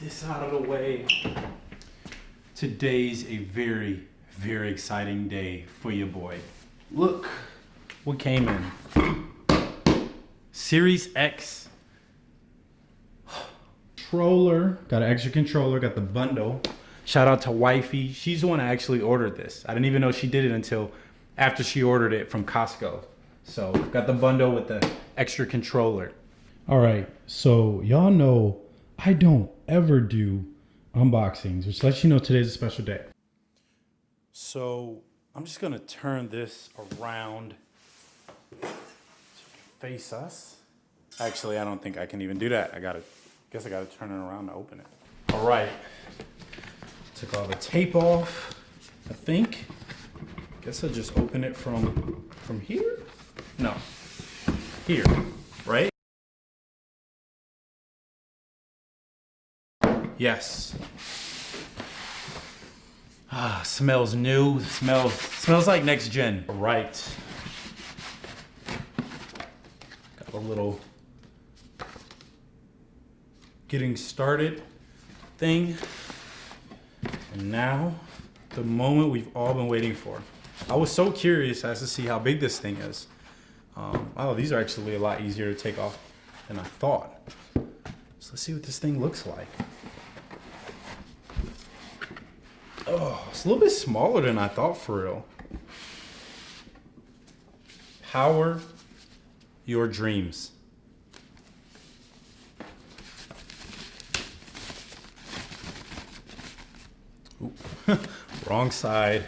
this out of the way. Today's a very, very exciting day for your boy. Look what came in. Series X controller. Got an extra controller, got the bundle. Shout out to Wifey. She's the one that actually ordered this. I didn't even know she did it until after she ordered it from Costco. So got the bundle with the extra controller. All right, so y'all know I don't ever do unboxings, which lets you know today's a special day. So I'm just gonna turn this around can face us. Actually, I don't think I can even do that. I gotta, guess I gotta turn it around to open it. All right, took all the tape off, I think. Guess I'll just open it from, from here? No, here, Yes. Ah, smells new. Smells smells like next gen. Right. Got a little getting started thing. And now the moment we've all been waiting for. I was so curious as to see how big this thing is. Um, oh, these are actually a lot easier to take off than I thought. So let's see what this thing looks like. Oh, it's a little bit smaller than I thought for real. Power your dreams. Wrong side.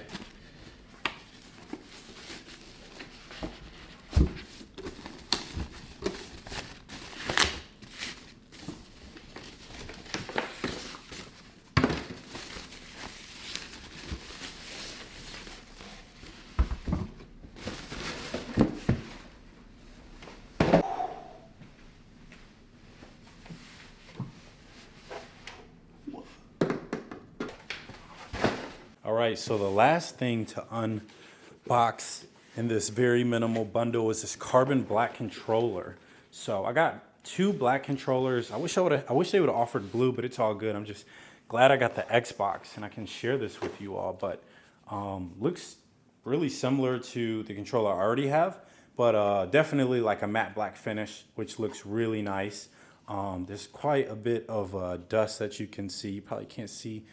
All right, so the last thing to unbox in this very minimal bundle is this carbon black controller. So I got two black controllers. I wish I would I wish they would have offered blue, but it's all good. I'm just glad I got the Xbox and I can share this with you all. But um, looks really similar to the controller I already have, but uh, definitely like a matte black finish, which looks really nice. Um, there's quite a bit of uh, dust that you can see. You probably can't see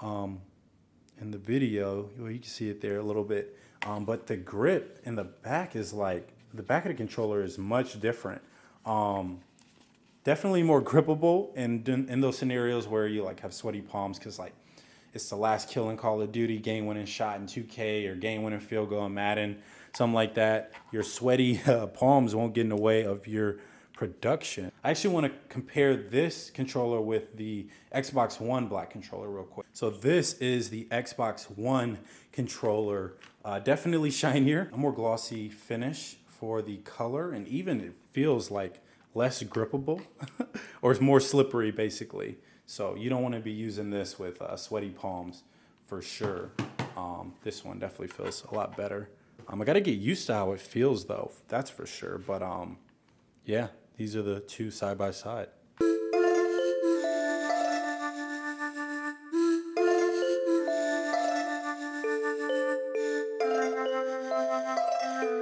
um, in the video, well, you can see it there a little bit. Um, but the grip in the back is like, the back of the controller is much different. Um, definitely more grippable in, in those scenarios where you like have sweaty palms because like it's the last kill in Call of Duty, game winning shot in 2K or game winning field goal in Madden, something like that. Your sweaty uh, palms won't get in the way of your production. I actually want to compare this controller with the Xbox One black controller real quick. So this is the Xbox One controller, uh, definitely shinier, a more glossy finish for the color, and even it feels like less grippable or it's more slippery basically. So you don't want to be using this with uh, sweaty palms for sure. Um, this one definitely feels a lot better. Um, I got to get used to how it feels though, that's for sure. But um, yeah, these are the two side by side.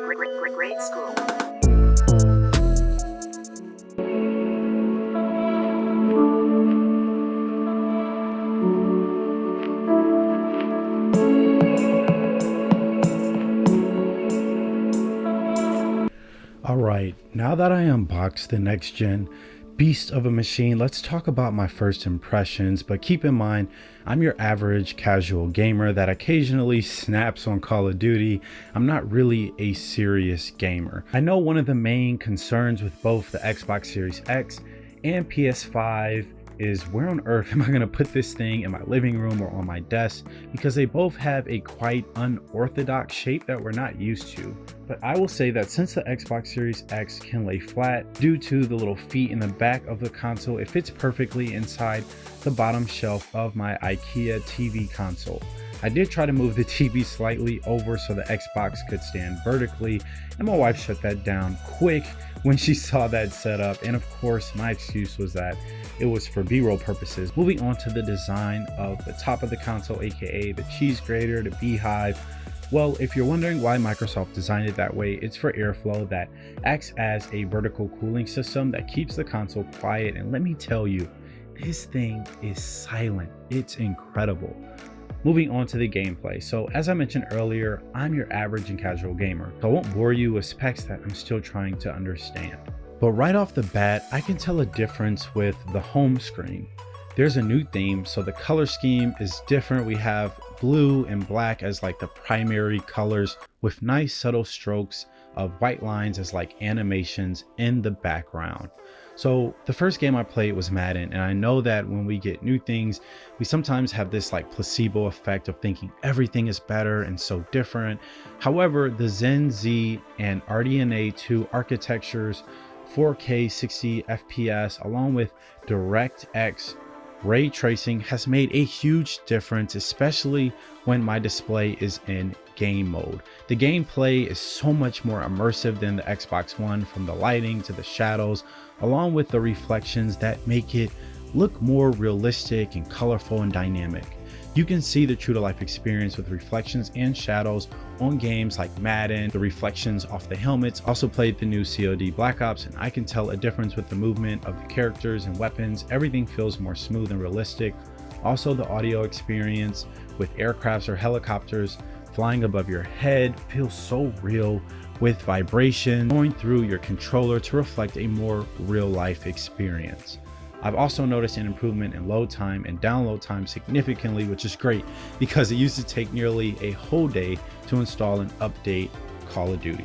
Great great, great school. All right, now that I unboxed the next gen beast of a machine, let's talk about my first impressions. But keep in mind, I'm your average casual gamer that occasionally snaps on Call of Duty. I'm not really a serious gamer. I know one of the main concerns with both the Xbox Series X and PS5 is where on earth am I going to put this thing in my living room or on my desk because they both have a quite unorthodox shape that we're not used to. But I will say that since the Xbox Series X can lay flat due to the little feet in the back of the console, it fits perfectly inside the bottom shelf of my IKEA TV console. I did try to move the TV slightly over so the Xbox could stand vertically, and my wife shut that down quick when she saw that setup. And of course, my excuse was that it was for b-roll purposes. Moving on to the design of the top of the console, aka the cheese grater, the beehive, well, if you're wondering why Microsoft designed it that way, it's for airflow that acts as a vertical cooling system that keeps the console quiet. And let me tell you, this thing is silent. It's incredible. Moving on to the gameplay. So as I mentioned earlier, I'm your average and casual gamer. So I won't bore you with specs that I'm still trying to understand. But right off the bat, I can tell a difference with the home screen. There's a new theme, so the color scheme is different. We have blue and black as like the primary colors with nice subtle strokes of white lines as like animations in the background. So the first game I played was Madden and I know that when we get new things, we sometimes have this like placebo effect of thinking everything is better and so different. However, the Zen Z and RDNA 2 architectures 4K 60 FPS along with DirectX ray tracing has made a huge difference, especially when my display is in game mode. The gameplay is so much more immersive than the Xbox One from the lighting to the shadows, along with the reflections that make it look more realistic and colorful and dynamic. You can see the true to life experience with reflections and shadows on games like Madden. The reflections off the helmets also played the new COD Black Ops and I can tell a difference with the movement of the characters and weapons. Everything feels more smooth and realistic. Also the audio experience with aircrafts or helicopters flying above your head feels so real with vibration going through your controller to reflect a more real life experience. I've also noticed an improvement in load time and download time significantly, which is great because it used to take nearly a whole day to install and update Call of Duty.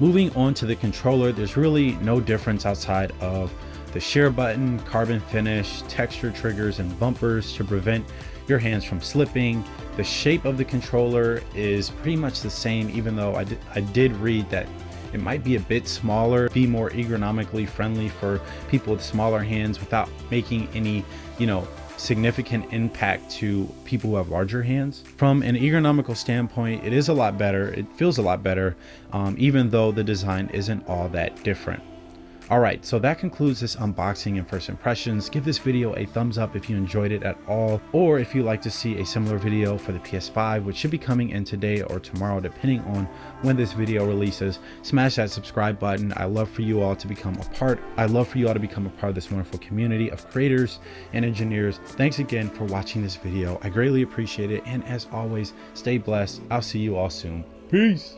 Moving on to the controller, there's really no difference outside of the share button, carbon finish, texture triggers, and bumpers to prevent your hands from slipping. The shape of the controller is pretty much the same, even though I did, I did read that it might be a bit smaller, be more ergonomically friendly for people with smaller hands without making any, you know, significant impact to people who have larger hands. From an ergonomical standpoint, it is a lot better. It feels a lot better, um, even though the design isn't all that different. Alright, so that concludes this unboxing and first impressions. Give this video a thumbs up if you enjoyed it at all, or if you'd like to see a similar video for the PS5, which should be coming in today or tomorrow, depending on when this video releases. Smash that subscribe button. I love for you all to become a part. I love for you all to become a part of this wonderful community of creators and engineers. Thanks again for watching this video. I greatly appreciate it. And as always, stay blessed. I'll see you all soon. Peace.